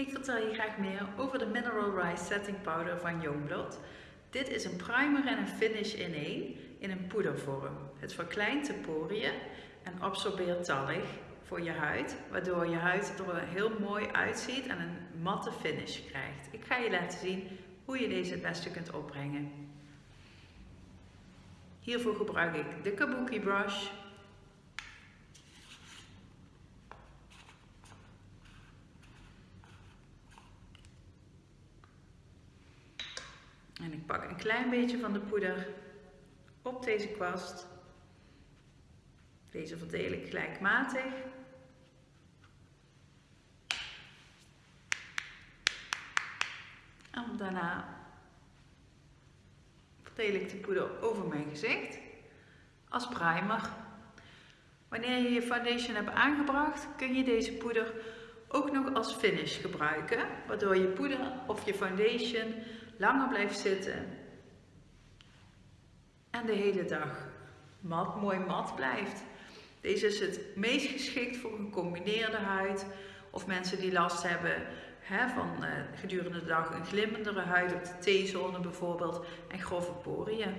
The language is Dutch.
Ik vertel je graag meer over de Mineral Rice Setting Powder van Youngblood. Dit is een primer en een finish in één in een poedervorm. Het verkleint de poriën en absorbeert tallig voor je huid, waardoor je huid er heel mooi uitziet en een matte finish krijgt. Ik ga je laten zien hoe je deze het beste kunt opbrengen. Hiervoor gebruik ik de Kabuki brush En ik pak een klein beetje van de poeder op deze kwast. Deze verdeel ik gelijkmatig. En daarna verdeel ik de poeder over mijn gezicht als primer. Wanneer je je foundation hebt aangebracht, kun je deze poeder ook nog als finish gebruiken, waardoor je poeder of je foundation langer blijft zitten en de hele dag mat, mooi mat blijft. Deze is het meest geschikt voor gecombineerde huid of mensen die last hebben hè, van uh, gedurende de dag een glimmendere huid op de T-zone bijvoorbeeld en grove poriën.